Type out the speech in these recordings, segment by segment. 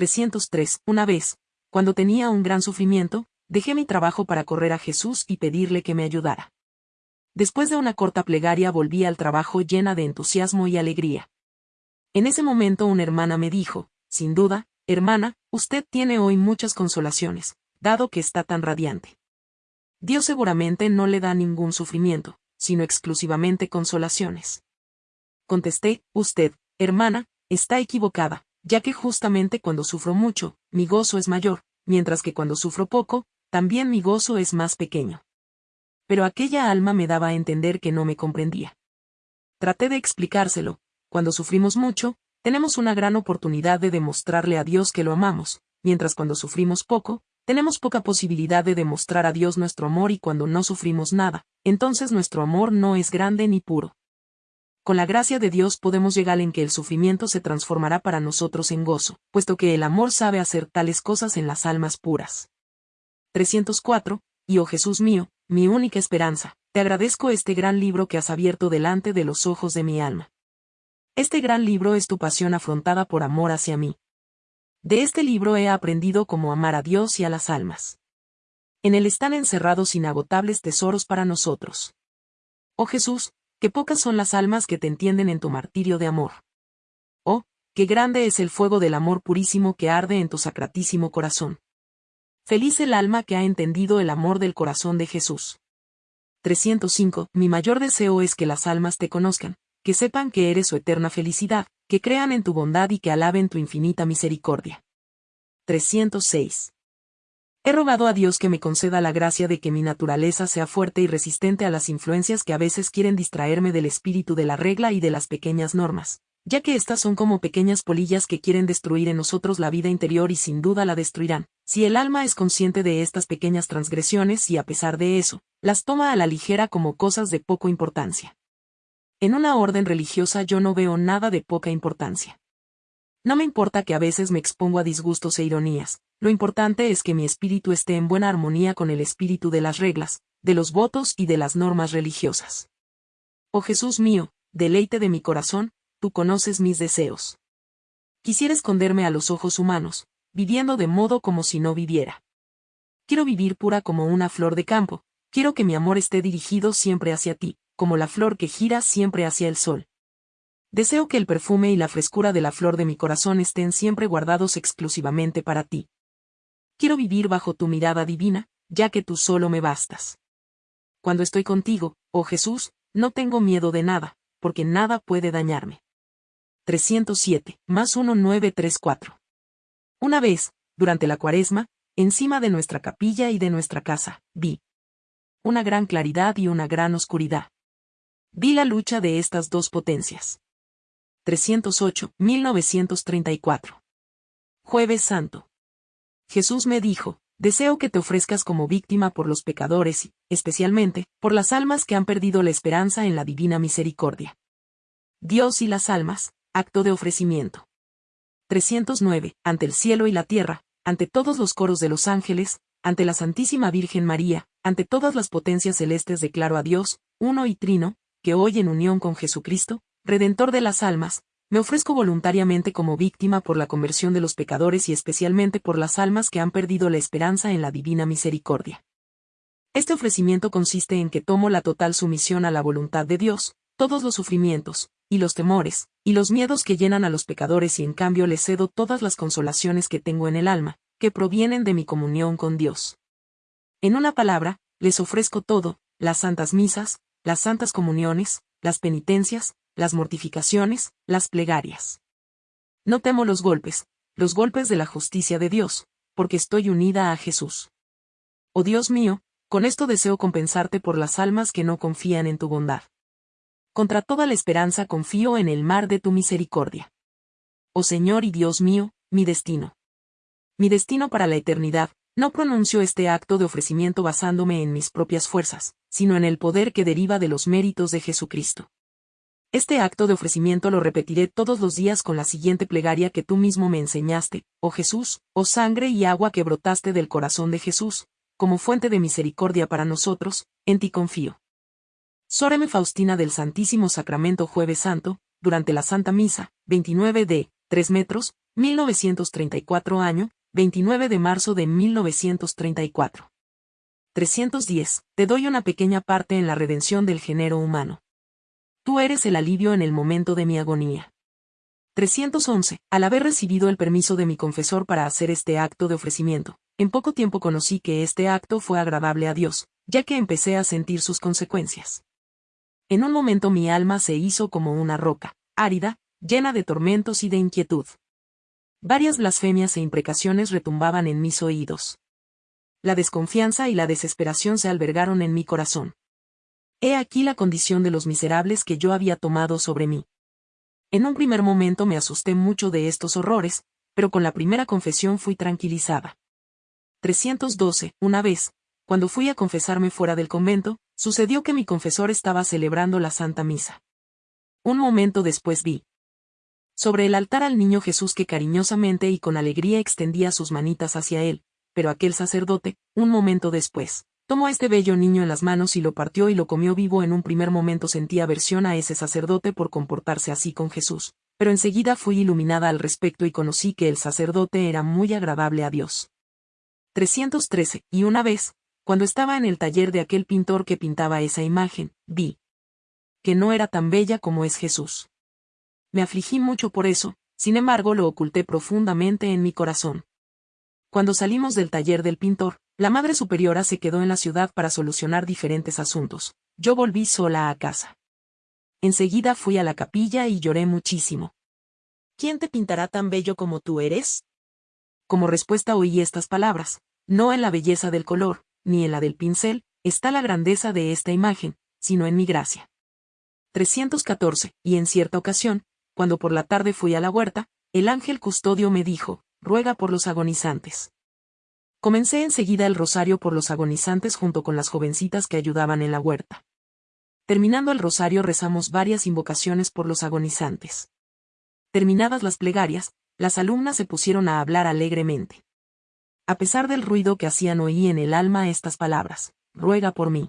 303. Una vez, cuando tenía un gran sufrimiento, dejé mi trabajo para correr a Jesús y pedirle que me ayudara. Después de una corta plegaria volví al trabajo llena de entusiasmo y alegría. En ese momento una hermana me dijo, sin duda, hermana, usted tiene hoy muchas consolaciones, dado que está tan radiante. Dios seguramente no le da ningún sufrimiento, sino exclusivamente consolaciones. Contesté, usted, hermana, está equivocada, ya que justamente cuando sufro mucho, mi gozo es mayor, mientras que cuando sufro poco, también mi gozo es más pequeño. Pero aquella alma me daba a entender que no me comprendía. Traté de explicárselo, cuando sufrimos mucho, tenemos una gran oportunidad de demostrarle a Dios que lo amamos, mientras cuando sufrimos poco, tenemos poca posibilidad de demostrar a Dios nuestro amor y cuando no sufrimos nada, entonces nuestro amor no es grande ni puro. Con la gracia de Dios podemos llegar en que el sufrimiento se transformará para nosotros en gozo, puesto que el amor sabe hacer tales cosas en las almas puras. 304. Y oh Jesús mío, mi única esperanza, te agradezco este gran libro que has abierto delante de los ojos de mi alma. Este gran libro es tu pasión afrontada por amor hacia mí. De este libro he aprendido cómo amar a Dios y a las almas. En él están encerrados inagotables tesoros para nosotros. Oh Jesús, qué pocas son las almas que te entienden en tu martirio de amor. Oh, qué grande es el fuego del amor purísimo que arde en tu sacratísimo corazón. Feliz el alma que ha entendido el amor del corazón de Jesús. 305. Mi mayor deseo es que las almas te conozcan, que sepan que eres su eterna felicidad, que crean en tu bondad y que alaben tu infinita misericordia. 306. He rogado a Dios que me conceda la gracia de que mi naturaleza sea fuerte y resistente a las influencias que a veces quieren distraerme del espíritu de la regla y de las pequeñas normas, ya que éstas son como pequeñas polillas que quieren destruir en nosotros la vida interior y sin duda la destruirán, si el alma es consciente de estas pequeñas transgresiones y a pesar de eso, las toma a la ligera como cosas de poco importancia. En una orden religiosa yo no veo nada de poca importancia. No me importa que a veces me expongo a disgustos e ironías, lo importante es que mi espíritu esté en buena armonía con el espíritu de las reglas, de los votos y de las normas religiosas. Oh Jesús mío, deleite de mi corazón, tú conoces mis deseos. Quisiera esconderme a los ojos humanos, viviendo de modo como si no viviera. Quiero vivir pura como una flor de campo, quiero que mi amor esté dirigido siempre hacia ti, como la flor que gira siempre hacia el sol. Deseo que el perfume y la frescura de la flor de mi corazón estén siempre guardados exclusivamente para ti. Quiero vivir bajo tu mirada divina, ya que tú solo me bastas. Cuando estoy contigo, oh Jesús, no tengo miedo de nada, porque nada puede dañarme. 307, más 1934. Una vez, durante la cuaresma, encima de nuestra capilla y de nuestra casa, vi una gran claridad y una gran oscuridad. Vi la lucha de estas dos potencias. 308, 1934. Jueves Santo. Jesús me dijo, deseo que te ofrezcas como víctima por los pecadores y, especialmente, por las almas que han perdido la esperanza en la divina misericordia. Dios y las almas, acto de ofrecimiento. 309, ante el cielo y la tierra, ante todos los coros de los ángeles, ante la Santísima Virgen María, ante todas las potencias celestes declaro a Dios, uno y trino, que hoy en unión con Jesucristo, Redentor de las almas, me ofrezco voluntariamente como víctima por la conversión de los pecadores y especialmente por las almas que han perdido la esperanza en la divina misericordia. Este ofrecimiento consiste en que tomo la total sumisión a la voluntad de Dios, todos los sufrimientos, y los temores, y los miedos que llenan a los pecadores y en cambio les cedo todas las consolaciones que tengo en el alma, que provienen de mi comunión con Dios. En una palabra, les ofrezco todo, las santas misas, las santas comuniones, las penitencias, las mortificaciones, las plegarias. No temo los golpes, los golpes de la justicia de Dios, porque estoy unida a Jesús. Oh Dios mío, con esto deseo compensarte por las almas que no confían en tu bondad. Contra toda la esperanza confío en el mar de tu misericordia. Oh Señor y Dios mío, mi destino. Mi destino para la eternidad, no pronuncio este acto de ofrecimiento basándome en mis propias fuerzas, sino en el poder que deriva de los méritos de Jesucristo. Este acto de ofrecimiento lo repetiré todos los días con la siguiente plegaria que tú mismo me enseñaste, oh Jesús, oh sangre y agua que brotaste del corazón de Jesús, como fuente de misericordia para nosotros, en ti confío. Sóreme Faustina del Santísimo Sacramento Jueves Santo, durante la Santa Misa, 29 de, 3 metros, 1934 año, 29 de marzo de 1934. 310. Te doy una pequeña parte en la redención del género humano. Tú eres el alivio en el momento de mi agonía. 311. Al haber recibido el permiso de mi confesor para hacer este acto de ofrecimiento, en poco tiempo conocí que este acto fue agradable a Dios, ya que empecé a sentir sus consecuencias. En un momento mi alma se hizo como una roca, árida, llena de tormentos y de inquietud. Varias blasfemias e imprecaciones retumbaban en mis oídos. La desconfianza y la desesperación se albergaron en mi corazón. He aquí la condición de los miserables que yo había tomado sobre mí. En un primer momento me asusté mucho de estos horrores, pero con la primera confesión fui tranquilizada. 312. Una vez, cuando fui a confesarme fuera del convento, sucedió que mi confesor estaba celebrando la Santa Misa. Un momento después vi, sobre el altar al niño Jesús que cariñosamente y con alegría extendía sus manitas hacia él, pero aquel sacerdote, un momento después, tomó a este bello niño en las manos y lo partió y lo comió vivo. En un primer momento sentí aversión a ese sacerdote por comportarse así con Jesús, pero enseguida fui iluminada al respecto y conocí que el sacerdote era muy agradable a Dios. 313. Y una vez, cuando estaba en el taller de aquel pintor que pintaba esa imagen, vi que no era tan bella como es Jesús. Me afligí mucho por eso, sin embargo lo oculté profundamente en mi corazón. Cuando salimos del taller del pintor, la Madre Superiora se quedó en la ciudad para solucionar diferentes asuntos. Yo volví sola a casa. Enseguida fui a la capilla y lloré muchísimo. ¿Quién te pintará tan bello como tú eres? Como respuesta oí estas palabras, no en la belleza del color, ni en la del pincel, está la grandeza de esta imagen, sino en mi gracia. 314, y en cierta ocasión, cuando por la tarde fui a la huerta, el ángel custodio me dijo, ruega por los agonizantes. Comencé enseguida el rosario por los agonizantes junto con las jovencitas que ayudaban en la huerta. Terminando el rosario rezamos varias invocaciones por los agonizantes. Terminadas las plegarias, las alumnas se pusieron a hablar alegremente. A pesar del ruido que hacían oí en el alma estas palabras, ruega por mí.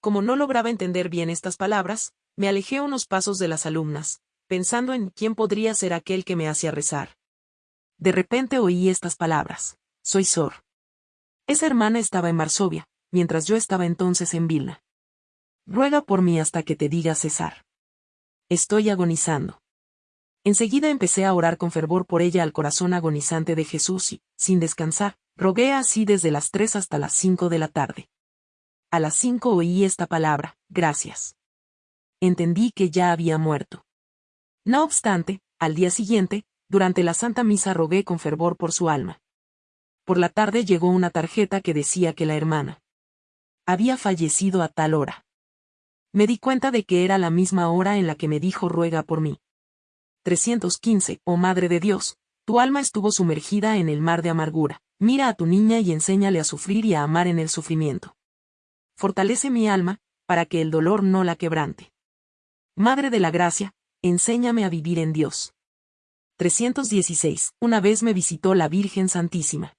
Como no lograba entender bien estas palabras, me alejé unos pasos de las alumnas, pensando en quién podría ser aquel que me hacía rezar. De repente oí estas palabras. Soy Sor. Esa hermana estaba en Varsovia, mientras yo estaba entonces en Vilna. Ruega por mí hasta que te diga cesar. Estoy agonizando. Enseguida empecé a orar con fervor por ella al corazón agonizante de Jesús y, sin descansar, rogué así desde las tres hasta las cinco de la tarde. A las cinco oí esta palabra, gracias. Entendí que ya había muerto. No obstante, al día siguiente, durante la Santa Misa rogué con fervor por su alma. Por la tarde llegó una tarjeta que decía que la hermana había fallecido a tal hora. Me di cuenta de que era la misma hora en la que me dijo ruega por mí. 315. Oh Madre de Dios, tu alma estuvo sumergida en el mar de amargura. Mira a tu niña y enséñale a sufrir y a amar en el sufrimiento. Fortalece mi alma, para que el dolor no la quebrante. Madre de la Gracia, Enséñame a vivir en Dios. 316. Una vez me visitó la Virgen Santísima.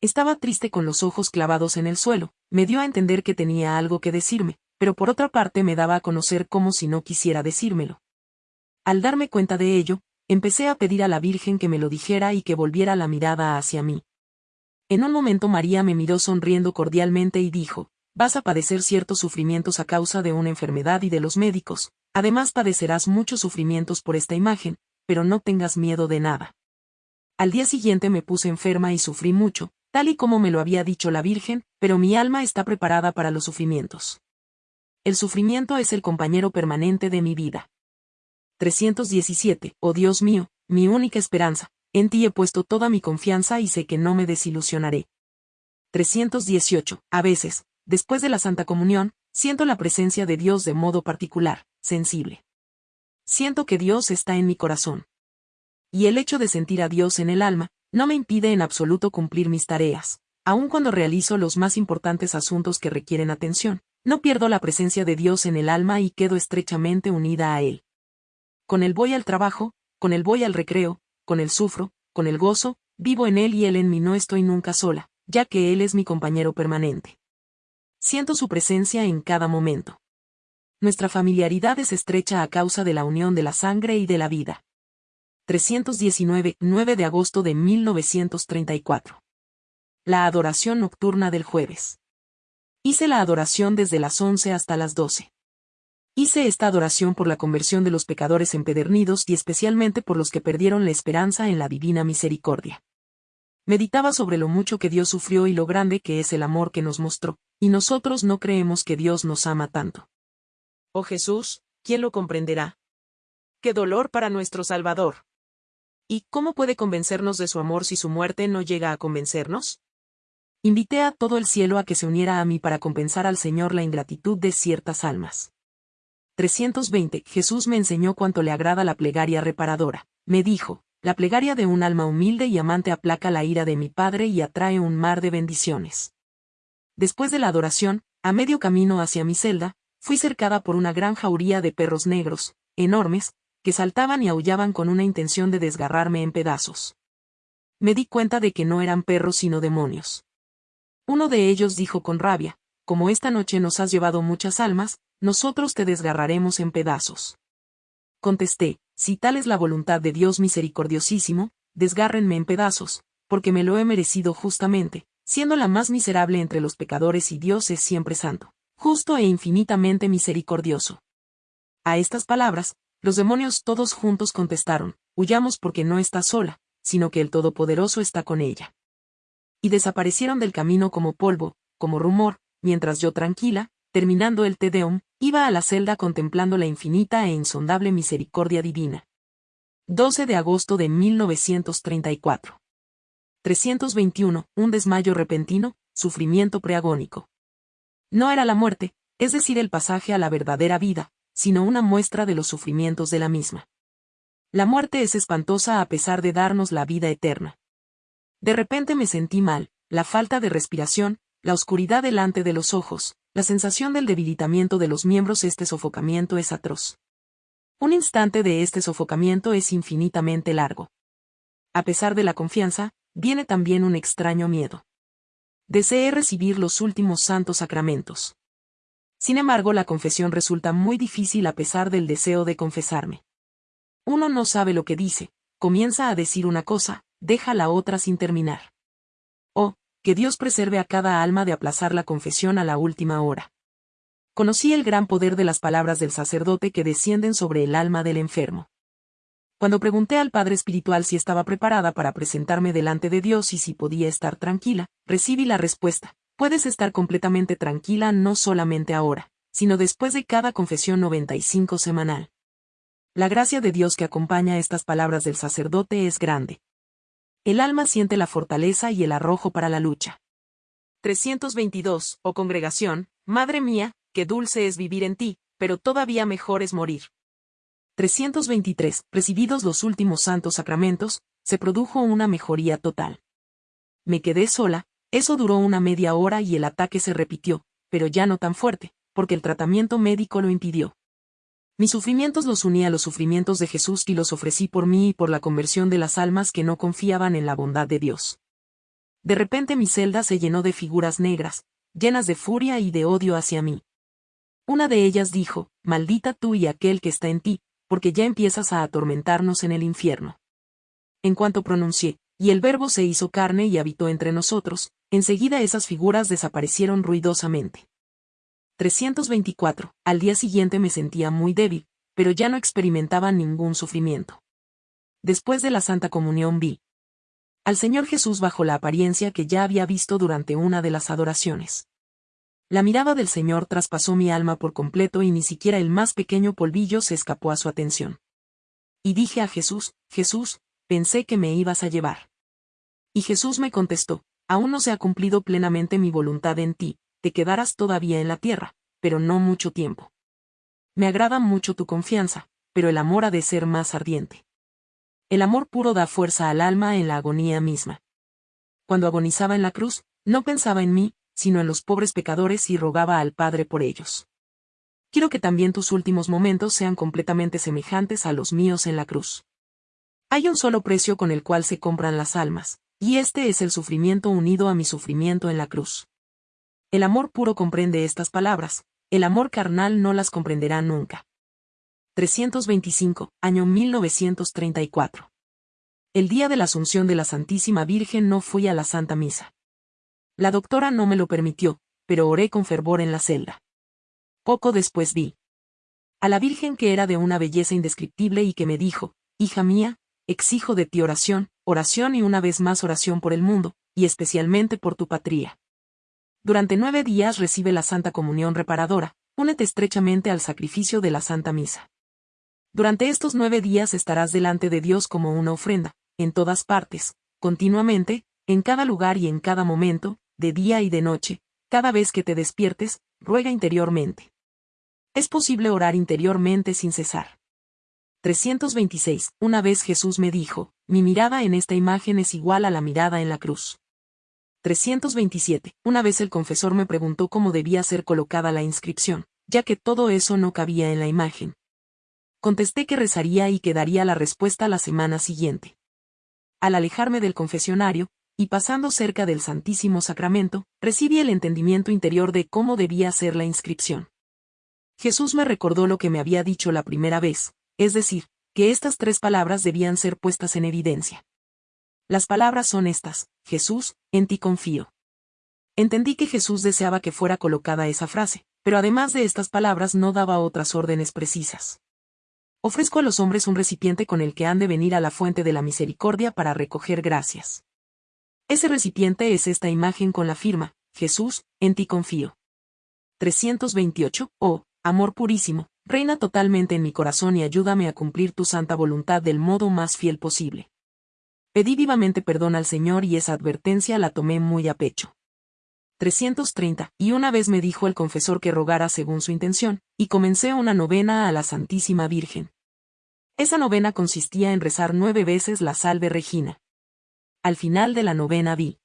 Estaba triste con los ojos clavados en el suelo, me dio a entender que tenía algo que decirme, pero por otra parte me daba a conocer como si no quisiera decírmelo. Al darme cuenta de ello, empecé a pedir a la Virgen que me lo dijera y que volviera la mirada hacia mí. En un momento María me miró sonriendo cordialmente y dijo, vas a padecer ciertos sufrimientos a causa de una enfermedad y de los médicos, Además padecerás muchos sufrimientos por esta imagen, pero no tengas miedo de nada. Al día siguiente me puse enferma y sufrí mucho, tal y como me lo había dicho la Virgen, pero mi alma está preparada para los sufrimientos. El sufrimiento es el compañero permanente de mi vida. 317. Oh Dios mío, mi única esperanza, en ti he puesto toda mi confianza y sé que no me desilusionaré. 318. A veces, después de la Santa Comunión, siento la presencia de Dios de modo particular sensible. Siento que Dios está en mi corazón. Y el hecho de sentir a Dios en el alma, no me impide en absoluto cumplir mis tareas, aun cuando realizo los más importantes asuntos que requieren atención, no pierdo la presencia de Dios en el alma y quedo estrechamente unida a Él. Con Él voy al trabajo, con Él voy al recreo, con Él sufro, con Él gozo, vivo en Él y Él en mí no estoy nunca sola, ya que Él es mi compañero permanente. Siento su presencia en cada momento. Nuestra familiaridad es estrecha a causa de la unión de la sangre y de la vida. 319, 9 de agosto de 1934. La adoración nocturna del jueves. Hice la adoración desde las 11 hasta las 12. Hice esta adoración por la conversión de los pecadores empedernidos y especialmente por los que perdieron la esperanza en la divina misericordia. Meditaba sobre lo mucho que Dios sufrió y lo grande que es el amor que nos mostró, y nosotros no creemos que Dios nos ama tanto. Oh Jesús, ¿quién lo comprenderá? ¡Qué dolor para nuestro Salvador! ¿Y cómo puede convencernos de su amor si su muerte no llega a convencernos? Invité a todo el cielo a que se uniera a mí para compensar al Señor la ingratitud de ciertas almas. 320. Jesús me enseñó cuánto le agrada la plegaria reparadora. Me dijo, la plegaria de un alma humilde y amante aplaca la ira de mi Padre y atrae un mar de bendiciones. Después de la adoración, a medio camino hacia mi celda, fui cercada por una gran jauría de perros negros, enormes, que saltaban y aullaban con una intención de desgarrarme en pedazos. Me di cuenta de que no eran perros sino demonios. Uno de ellos dijo con rabia, como esta noche nos has llevado muchas almas, nosotros te desgarraremos en pedazos. Contesté, si tal es la voluntad de Dios misericordiosísimo, desgárrenme en pedazos, porque me lo he merecido justamente, siendo la más miserable entre los pecadores y Dios es siempre santo, justo e infinitamente misericordioso. A estas palabras, los demonios todos juntos contestaron, huyamos porque no está sola, sino que el Todopoderoso está con ella. Y desaparecieron del camino como polvo, como rumor, mientras yo tranquila, terminando el Tedeum, iba a la celda contemplando la infinita e insondable misericordia divina. 12 de agosto de 1934. 321. Un desmayo repentino, sufrimiento preagónico. No era la muerte, es decir, el pasaje a la verdadera vida, sino una muestra de los sufrimientos de la misma. La muerte es espantosa a pesar de darnos la vida eterna. De repente me sentí mal, la falta de respiración, la oscuridad delante de los ojos, la sensación del debilitamiento de los miembros, este sofocamiento es atroz. Un instante de este sofocamiento es infinitamente largo. A pesar de la confianza, viene también un extraño miedo. Deseé recibir los últimos santos sacramentos. Sin embargo, la confesión resulta muy difícil a pesar del deseo de confesarme. Uno no sabe lo que dice, comienza a decir una cosa, deja la otra sin terminar. Oh, que Dios preserve a cada alma de aplazar la confesión a la última hora. Conocí el gran poder de las palabras del sacerdote que descienden sobre el alma del enfermo. Cuando pregunté al Padre Espiritual si estaba preparada para presentarme delante de Dios y si podía estar tranquila, recibí la respuesta, Puedes estar completamente tranquila no solamente ahora, sino después de cada confesión 95 semanal. La gracia de Dios que acompaña estas palabras del sacerdote es grande. El alma siente la fortaleza y el arrojo para la lucha. 322. Oh congregación, Madre mía, qué dulce es vivir en ti, pero todavía mejor es morir. 323. Recibidos los últimos santos sacramentos, se produjo una mejoría total. Me quedé sola, eso duró una media hora y el ataque se repitió, pero ya no tan fuerte, porque el tratamiento médico lo impidió. Mis sufrimientos los uní a los sufrimientos de Jesús y los ofrecí por mí y por la conversión de las almas que no confiaban en la bondad de Dios. De repente mi celda se llenó de figuras negras, llenas de furia y de odio hacia mí. Una de ellas dijo, Maldita tú y aquel que está en ti, porque ya empiezas a atormentarnos en el infierno. En cuanto pronuncié, y el verbo se hizo carne y habitó entre nosotros, enseguida esas figuras desaparecieron ruidosamente. 324. Al día siguiente me sentía muy débil, pero ya no experimentaba ningún sufrimiento. Después de la Santa Comunión vi al Señor Jesús bajo la apariencia que ya había visto durante una de las adoraciones. La mirada del Señor traspasó mi alma por completo y ni siquiera el más pequeño polvillo se escapó a su atención. Y dije a Jesús, Jesús, pensé que me ibas a llevar. Y Jesús me contestó, aún no se ha cumplido plenamente mi voluntad en ti, te quedarás todavía en la tierra, pero no mucho tiempo. Me agrada mucho tu confianza, pero el amor ha de ser más ardiente. El amor puro da fuerza al alma en la agonía misma. Cuando agonizaba en la cruz, no pensaba en mí, sino en los pobres pecadores y rogaba al Padre por ellos. Quiero que también tus últimos momentos sean completamente semejantes a los míos en la cruz. Hay un solo precio con el cual se compran las almas, y este es el sufrimiento unido a mi sufrimiento en la cruz. El amor puro comprende estas palabras, el amor carnal no las comprenderá nunca. 325, año 1934. el día de la Asunción de la Santísima Virgen no fui a la Santa Misa. La doctora no me lo permitió, pero oré con fervor en la celda. Poco después vi a la Virgen que era de una belleza indescriptible y que me dijo, Hija mía, exijo de ti oración, oración y una vez más oración por el mundo, y especialmente por tu patria. Durante nueve días recibe la Santa Comunión reparadora, únete estrechamente al sacrificio de la Santa Misa. Durante estos nueve días estarás delante de Dios como una ofrenda, en todas partes, continuamente, en cada lugar y en cada momento, de día y de noche, cada vez que te despiertes, ruega interiormente. Es posible orar interiormente sin cesar. 326. Una vez Jesús me dijo, mi mirada en esta imagen es igual a la mirada en la cruz. 327. Una vez el confesor me preguntó cómo debía ser colocada la inscripción, ya que todo eso no cabía en la imagen. Contesté que rezaría y que daría la respuesta la semana siguiente. Al alejarme del confesionario, y pasando cerca del Santísimo Sacramento, recibí el entendimiento interior de cómo debía ser la inscripción. Jesús me recordó lo que me había dicho la primera vez, es decir, que estas tres palabras debían ser puestas en evidencia. Las palabras son estas, Jesús, en ti confío. Entendí que Jesús deseaba que fuera colocada esa frase, pero además de estas palabras no daba otras órdenes precisas. Ofrezco a los hombres un recipiente con el que han de venir a la fuente de la misericordia para recoger gracias. Ese recipiente es esta imagen con la firma, Jesús, en ti confío. 328. Oh, amor purísimo, reina totalmente en mi corazón y ayúdame a cumplir tu santa voluntad del modo más fiel posible. Pedí vivamente perdón al Señor y esa advertencia la tomé muy a pecho. 330. Y una vez me dijo el confesor que rogara según su intención, y comencé una novena a la Santísima Virgen. Esa novena consistía en rezar nueve veces la Salve Regina. Al final de la novena vi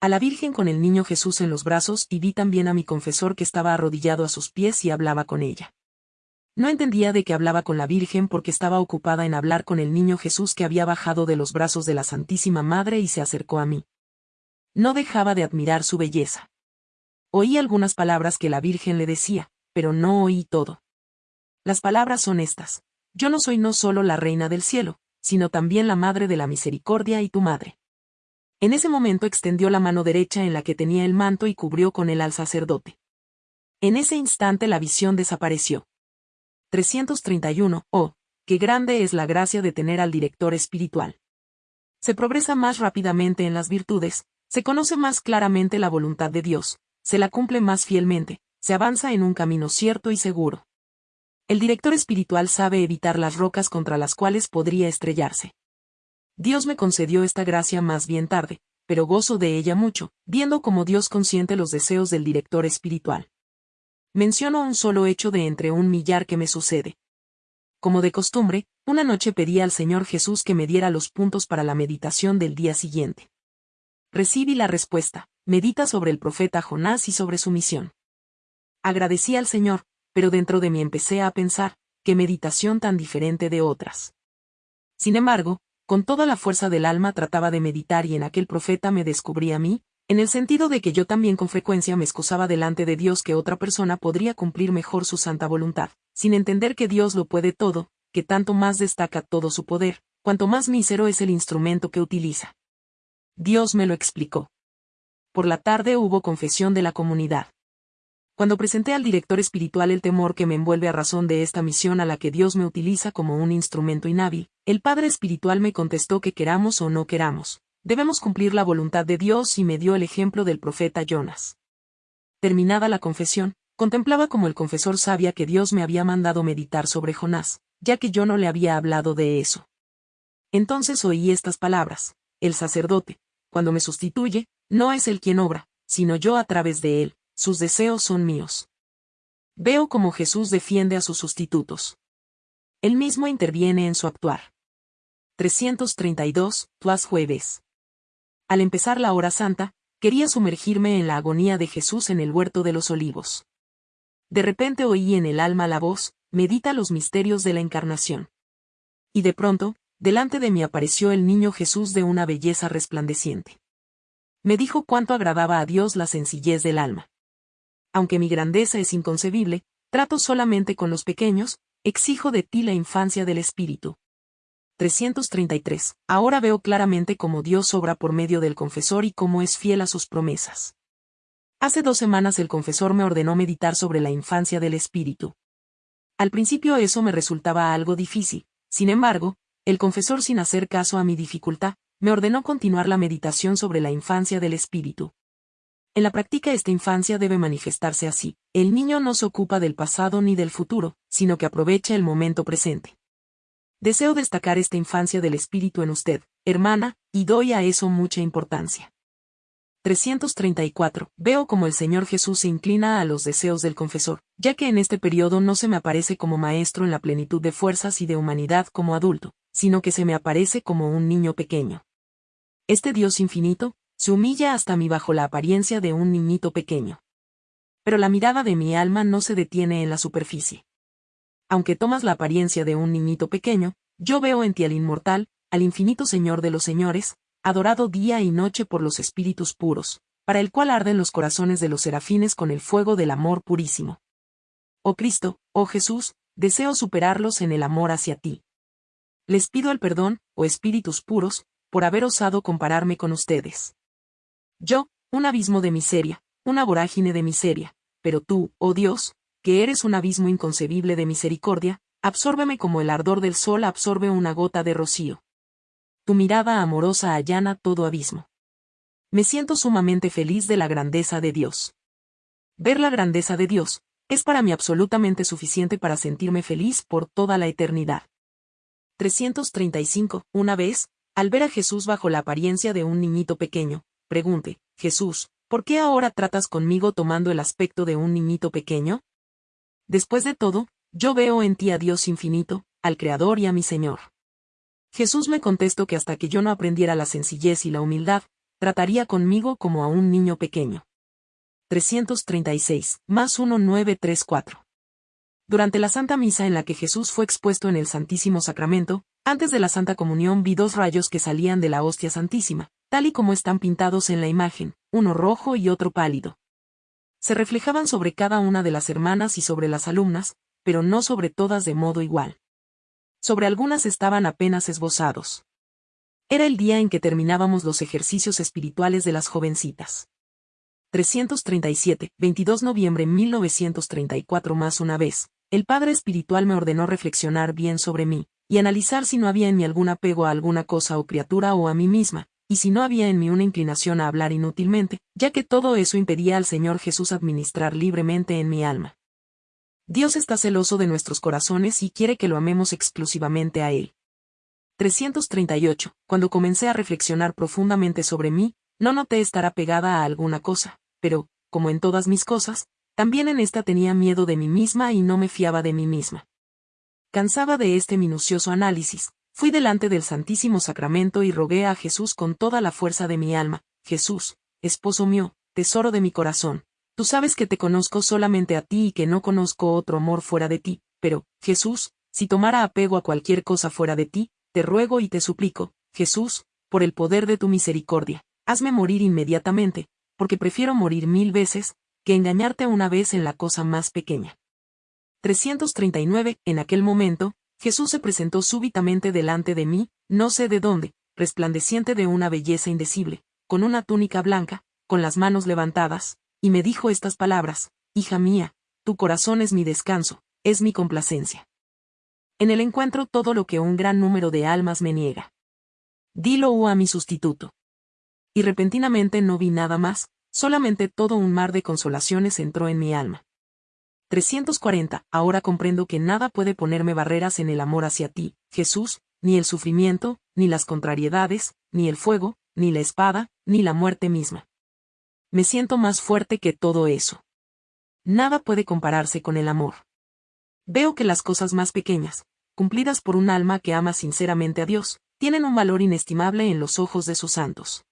a la Virgen con el niño Jesús en los brazos y vi también a mi confesor que estaba arrodillado a sus pies y hablaba con ella. No entendía de qué hablaba con la Virgen porque estaba ocupada en hablar con el niño Jesús que había bajado de los brazos de la Santísima Madre y se acercó a mí. No dejaba de admirar su belleza. Oí algunas palabras que la Virgen le decía, pero no oí todo. Las palabras son estas. Yo no soy no solo la reina del cielo, sino también la Madre de la Misericordia y tu Madre. En ese momento extendió la mano derecha en la que tenía el manto y cubrió con él al sacerdote. En ese instante la visión desapareció. 331. Oh, qué grande es la gracia de tener al director espiritual. Se progresa más rápidamente en las virtudes, se conoce más claramente la voluntad de Dios, se la cumple más fielmente, se avanza en un camino cierto y seguro. El director espiritual sabe evitar las rocas contra las cuales podría estrellarse. Dios me concedió esta gracia más bien tarde, pero gozo de ella mucho, viendo cómo Dios consiente los deseos del director espiritual. Menciono un solo hecho de entre un millar que me sucede. Como de costumbre, una noche pedí al Señor Jesús que me diera los puntos para la meditación del día siguiente. Recibí la respuesta, medita sobre el profeta Jonás y sobre su misión. Agradecí al Señor, pero dentro de mí empecé a pensar, qué meditación tan diferente de otras. Sin embargo, con toda la fuerza del alma trataba de meditar y en aquel profeta me descubrí a mí, en el sentido de que yo también con frecuencia me excusaba delante de Dios que otra persona podría cumplir mejor su santa voluntad, sin entender que Dios lo puede todo, que tanto más destaca todo su poder, cuanto más mísero es el instrumento que utiliza. Dios me lo explicó. Por la tarde hubo confesión de la comunidad. Cuando presenté al director espiritual el temor que me envuelve a razón de esta misión a la que Dios me utiliza como un instrumento inhábil, el Padre Espiritual me contestó que queramos o no queramos, debemos cumplir la voluntad de Dios y me dio el ejemplo del profeta Jonas. Terminada la confesión, contemplaba como el confesor sabía que Dios me había mandado meditar sobre Jonás, ya que yo no le había hablado de eso. Entonces oí estas palabras, el sacerdote, cuando me sustituye, no es él quien obra, sino yo a través de él, sus deseos son míos. Veo cómo Jesús defiende a sus sustitutos. Él mismo interviene en su actuar. 332, Tuas Jueves. Al empezar la hora santa, quería sumergirme en la agonía de Jesús en el huerto de los olivos. De repente oí en el alma la voz, medita los misterios de la encarnación. Y de pronto, delante de mí apareció el niño Jesús de una belleza resplandeciente. Me dijo cuánto agradaba a Dios la sencillez del alma. Aunque mi grandeza es inconcebible, trato solamente con los pequeños, exijo de ti la infancia del espíritu. 333. Ahora veo claramente cómo Dios obra por medio del confesor y cómo es fiel a sus promesas. Hace dos semanas el confesor me ordenó meditar sobre la infancia del espíritu. Al principio eso me resultaba algo difícil, sin embargo, el confesor sin hacer caso a mi dificultad, me ordenó continuar la meditación sobre la infancia del espíritu. En la práctica esta infancia debe manifestarse así. El niño no se ocupa del pasado ni del futuro, sino que aprovecha el momento presente. Deseo destacar esta infancia del espíritu en usted, hermana, y doy a eso mucha importancia. 334. Veo como el Señor Jesús se inclina a los deseos del confesor, ya que en este periodo no se me aparece como maestro en la plenitud de fuerzas y de humanidad como adulto, sino que se me aparece como un niño pequeño. Este Dios infinito, se humilla hasta mí bajo la apariencia de un niñito pequeño. Pero la mirada de mi alma no se detiene en la superficie. Aunque tomas la apariencia de un niñito pequeño, yo veo en ti al inmortal, al infinito Señor de los señores, adorado día y noche por los espíritus puros, para el cual arden los corazones de los serafines con el fuego del amor purísimo. Oh Cristo, oh Jesús, deseo superarlos en el amor hacia ti. Les pido el perdón, oh espíritus puros, por haber osado compararme con ustedes. Yo, un abismo de miseria, una vorágine de miseria, pero tú, oh Dios, que eres un abismo inconcebible de misericordia, absórbeme como el ardor del sol absorbe una gota de rocío. Tu mirada amorosa allana todo abismo. Me siento sumamente feliz de la grandeza de Dios. Ver la grandeza de Dios, es para mí absolutamente suficiente para sentirme feliz por toda la eternidad. 335. Una vez, al ver a Jesús bajo la apariencia de un niñito pequeño, pregunte, Jesús, ¿por qué ahora tratas conmigo tomando el aspecto de un niñito pequeño? Después de todo, yo veo en ti a Dios infinito, al Creador y a mi Señor. Jesús me contestó que hasta que yo no aprendiera la sencillez y la humildad, trataría conmigo como a un niño pequeño. 336, más 1934. Durante la Santa Misa en la que Jesús fue expuesto en el Santísimo Sacramento, antes de la Santa Comunión vi dos rayos que salían de la hostia santísima, tal y como están pintados en la imagen, uno rojo y otro pálido. Se reflejaban sobre cada una de las hermanas y sobre las alumnas, pero no sobre todas de modo igual. Sobre algunas estaban apenas esbozados. Era el día en que terminábamos los ejercicios espirituales de las jovencitas. 337, 22 noviembre 1934 más una vez, el Padre Espiritual me ordenó reflexionar bien sobre mí, y analizar si no había en mí algún apego a alguna cosa o criatura o a mí misma, y si no había en mí una inclinación a hablar inútilmente, ya que todo eso impedía al Señor Jesús administrar libremente en mi alma. Dios está celoso de nuestros corazones y quiere que lo amemos exclusivamente a Él. 338. Cuando comencé a reflexionar profundamente sobre mí, no noté estar apegada a alguna cosa, pero, como en todas mis cosas, también en esta tenía miedo de mí misma y no me fiaba de mí misma. Cansaba de este minucioso análisis, Fui delante del Santísimo Sacramento y rogué a Jesús con toda la fuerza de mi alma, Jesús, esposo mío, tesoro de mi corazón, tú sabes que te conozco solamente a ti y que no conozco otro amor fuera de ti, pero, Jesús, si tomara apego a cualquier cosa fuera de ti, te ruego y te suplico, Jesús, por el poder de tu misericordia, hazme morir inmediatamente, porque prefiero morir mil veces, que engañarte una vez en la cosa más pequeña. 339. En aquel momento, Jesús se presentó súbitamente delante de mí, no sé de dónde, resplandeciente de una belleza indecible, con una túnica blanca, con las manos levantadas, y me dijo estas palabras, Hija mía, tu corazón es mi descanso, es mi complacencia. En el encuentro todo lo que un gran número de almas me niega. Dilo a mi sustituto. Y repentinamente no vi nada más, solamente todo un mar de consolaciones entró en mi alma. 340. Ahora comprendo que nada puede ponerme barreras en el amor hacia ti, Jesús, ni el sufrimiento, ni las contrariedades, ni el fuego, ni la espada, ni la muerte misma. Me siento más fuerte que todo eso. Nada puede compararse con el amor. Veo que las cosas más pequeñas, cumplidas por un alma que ama sinceramente a Dios, tienen un valor inestimable en los ojos de sus santos.